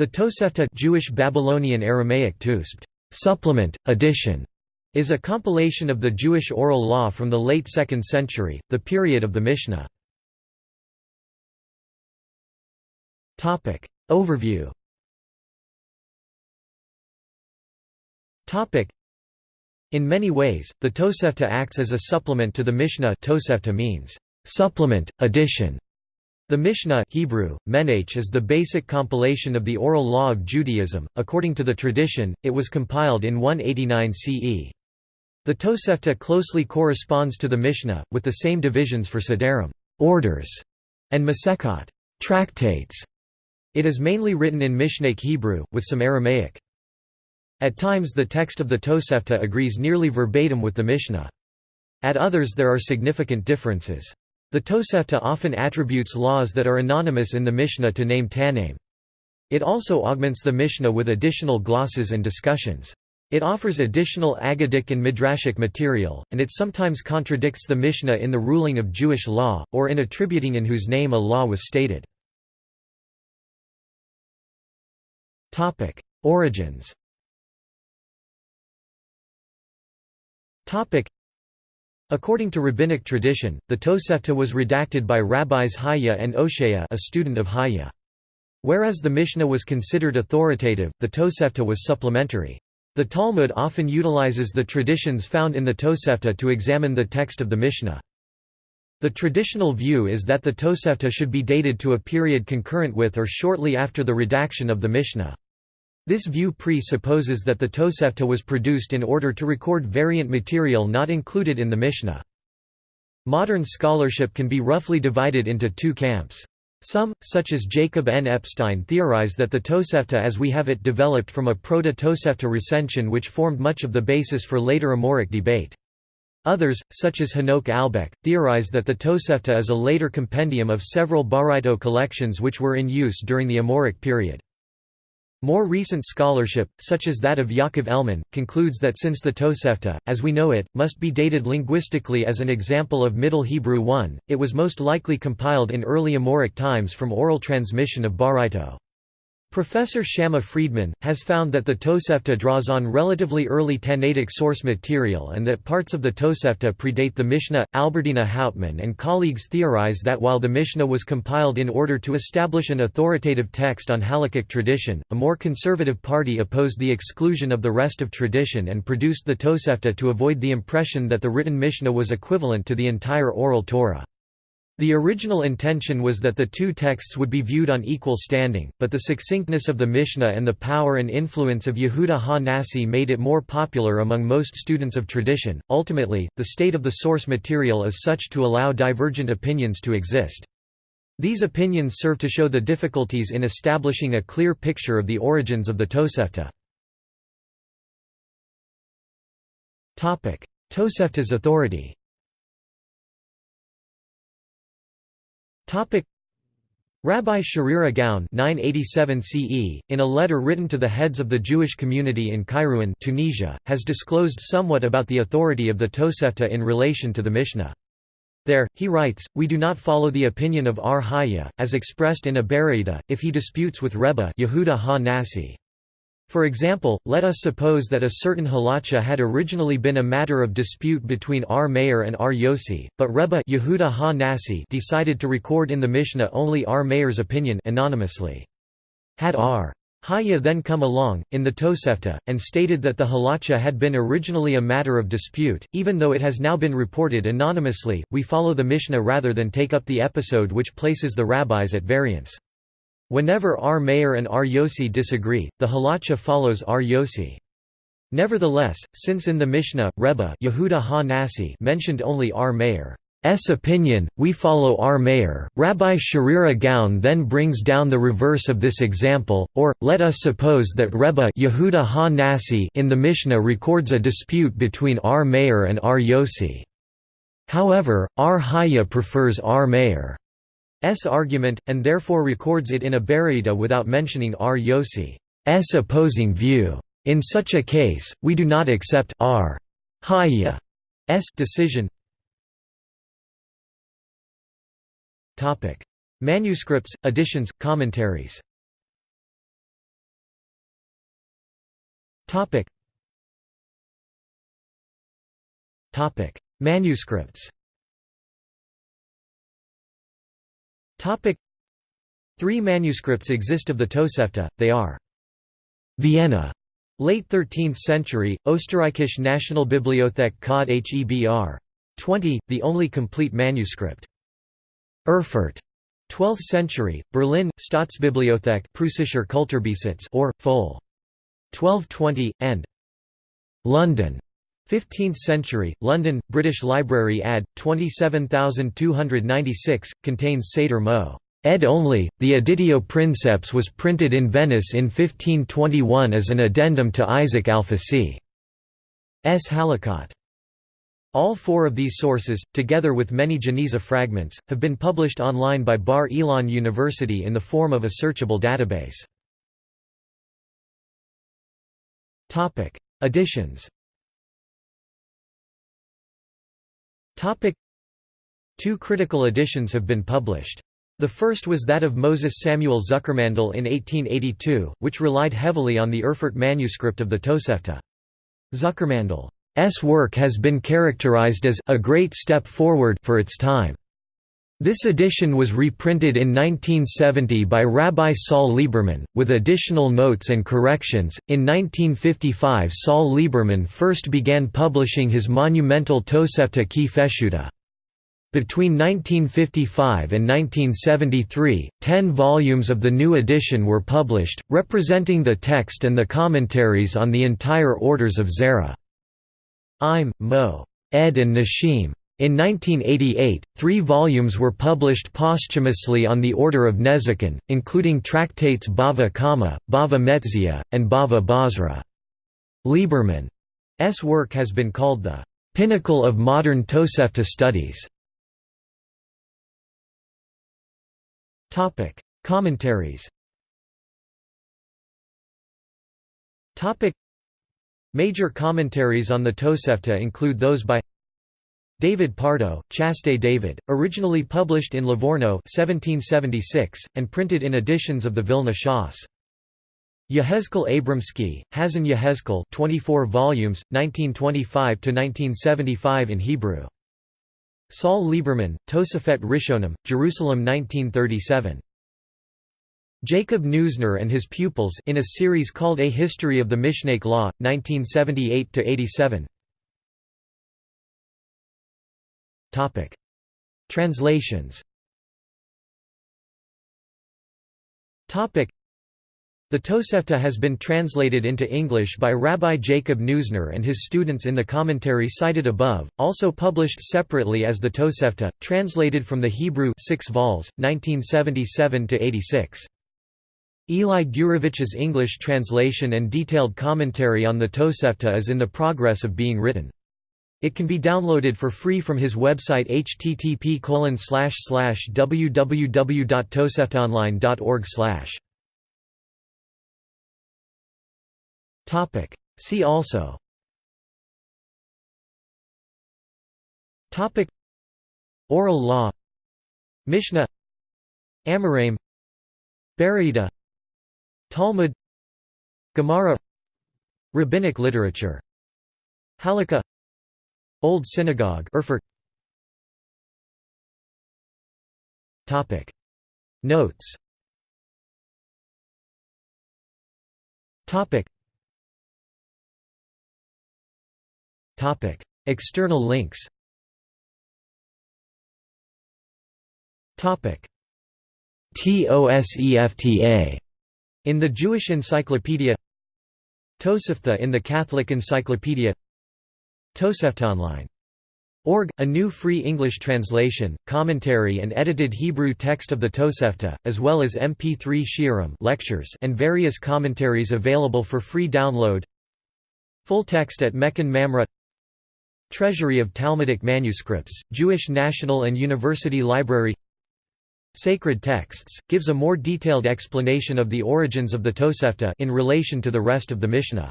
The Tosefta Jewish Babylonian Aramaic Tusbt, supplement, edition, is a compilation of the Jewish oral law from the late 2nd century, the period of the Mishnah. Overview In many ways, the Tosefta acts as a supplement to the Mishnah. Tosefta means, supplement, addition, the Mishnah Hebrew, Menach is the basic compilation of the oral law of Judaism. According to the tradition, it was compiled in 189 CE. The Tosefta closely corresponds to the Mishnah, with the same divisions for Sedarim orders", and Masechot tractates". It is mainly written in Mishnaic Hebrew, with some Aramaic. At times the text of the Tosefta agrees nearly verbatim with the Mishnah. At others there are significant differences. The Tosefta often attributes laws that are anonymous in the Mishnah to name Tannaim. It also augments the Mishnah with additional glosses and discussions. It offers additional Agadic and Midrashic material, and it sometimes contradicts the Mishnah in the ruling of Jewish law, or in attributing in whose name a law was stated. Origins According to rabbinic tradition, the Tosefta was redacted by rabbis Haya and Oshaya a student of Haya. Whereas the Mishnah was considered authoritative, the Tosefta was supplementary. The Talmud often utilizes the traditions found in the Tosefta to examine the text of the Mishnah. The traditional view is that the Tosefta should be dated to a period concurrent with or shortly after the redaction of the Mishnah. This view presupposes that the Tosefta was produced in order to record variant material not included in the Mishnah. Modern scholarship can be roughly divided into two camps. Some, such as Jacob N. Epstein theorize that the Tosefta as we have it developed from a proto-Tosefta recension which formed much of the basis for later Amoraic debate. Others, such as Hanoch Albeck, theorize that the Tosefta is a later compendium of several Baraito collections which were in use during the Amoraic period. More recent scholarship, such as that of Yaakov Elman, concludes that since the Tosefta, as we know it, must be dated linguistically as an example of Middle Hebrew 1, it was most likely compiled in early Amoraic times from oral transmission of Baraito. Professor Shamma Friedman, has found that the Tosefta draws on relatively early Tannaitic source material and that parts of the Tosefta predate the Mishnah. Alberdina Houtman and colleagues theorize that while the Mishnah was compiled in order to establish an authoritative text on halakhic tradition, a more conservative party opposed the exclusion of the rest of tradition and produced the Tosefta to avoid the impression that the written Mishnah was equivalent to the entire oral Torah. The original intention was that the two texts would be viewed on equal standing, but the succinctness of the Mishnah and the power and influence of Yehuda ha-Nasi made it more popular among most students of tradition. Ultimately, the state of the source material is such to allow divergent opinions to exist. These opinions serve to show the difficulties in establishing a clear picture of the origins of the Tosefta. Tosefta's authority Rabbi Sherira Gaon 987 CE, in a letter written to the heads of the Jewish community in Kairouan Tunisia, has disclosed somewhat about the authority of the Tosefta in relation to the Mishnah. There, he writes, We do not follow the opinion of Ar Haya, as expressed in a Baraita, if he disputes with Rebbe Yehuda ha-Nasi. For example, let us suppose that a certain halacha had originally been a matter of dispute between R. Meir and R. Yossi, but Rebbe Yehuda ha -Nasi decided to record in the Mishnah only R. Meir's opinion anonymously. Had R. Haya then come along, in the Tosefta, and stated that the halacha had been originally a matter of dispute, even though it has now been reported anonymously, we follow the Mishnah rather than take up the episode which places the rabbis at variance. Whenever R. Meir and R. Yossi disagree, the halacha follows R. Yossi. Nevertheless, since in the Mishnah, Rebbe Yehuda ha-Nasi mentioned only R. Meir's opinion, we follow R. Meir. Rabbi Sherira Gaon then brings down the reverse of this example, or, let us suppose that Rebbe Yehuda ha-Nasi in the Mishnah records a dispute between R. Meir and R. Yossi. However, R. Haya prefers R. Meir. S argument, and therefore records it in a Baraita without mentioning R. Yossi's opposing view. In such a case, we do not accept R. Haya's decision. Manuscripts, editions, commentaries Manuscripts. Topic: Three manuscripts exist of the Tosefta. They are Vienna, late 13th century, Österreichische Nationalbibliothek Cod Hebr. 20, the only complete manuscript. Erfurt, 12th century, Berlin, Staatsbibliothek Preußischer Kulturbesitz or, Fol. 1220, and London, 15th century, London, British Library Add. 27296, contains Seder Mo. Ed only, the Editio Princeps was printed in Venice in 1521 as an addendum to Isaac Alfasi. S. Halakot. All four of these sources, together with many Geniza fragments, have been published online by Bar Ilan University in the form of a searchable database. Editions Two critical editions have been published. The first was that of Moses Samuel Zuckermandel in 1882, which relied heavily on the Erfurt manuscript of the Tosefta. Zuckermandel's work has been characterized as a great step forward for its time. This edition was reprinted in 1970 by Rabbi Saul Lieberman, with additional notes and corrections. In 1955, Saul Lieberman first began publishing his monumental Tosefta Ki Feshuta. Between 1955 and 1973, ten volumes of the new edition were published, representing the text and the commentaries on the entire orders of Zera. Im, Mo. Ed and Nashim. In 1988, three volumes were published posthumously on the Order of Nezikin, including tractates Bava Kama, Bava Metzia, and Bava Basra. Lieberman's work has been called the pinnacle of modern Tosefta studies. Commentaries. Major commentaries on the Tosefta include those by David Pardo, Chasdei David, originally published in Livorno 1776, and printed in editions of the Vilna Shas. Yehezkel Abramsky, Hazon Yehezkel 24 volumes, 1925–1975 in Hebrew. Saul Lieberman, Tosefet Rishonim, Jerusalem 1937. Jacob Neusner and his pupils in a series called A History of the Mishnaic Law, 1978–87 Translations the Tosefta has been translated into English by Rabbi Jacob Neusner and his students in the commentary cited above, also published separately as the Tosefta, translated from the Hebrew 6 vols, 1977–86. Eli Gurevich's English translation and detailed commentary on the Tosefta is in the progress of being written. It can be downloaded for free from his website http www.toseftaonline.org Topic. See also. Topic. Oral law. Mishnah. Amoraim Baraita Talmud. Gemara. Rabbinic literature. Halakha Old Synagogue Erfurt. Topic. Notes. Topic. External links. TOSEFTA in the Jewish Encyclopedia. Tosefta in the Catholic Encyclopedia Toseftaonline Org, a new free English translation, commentary and edited Hebrew text of the Tosefta, as well as MP3 shiurim lectures and various commentaries available for free download. Full text at Mechon Mamre. Treasury of Talmudic Manuscripts, Jewish National and University Library. Sacred Texts, gives a more detailed explanation of the origins of the Tosefta in relation to the rest of the Mishnah.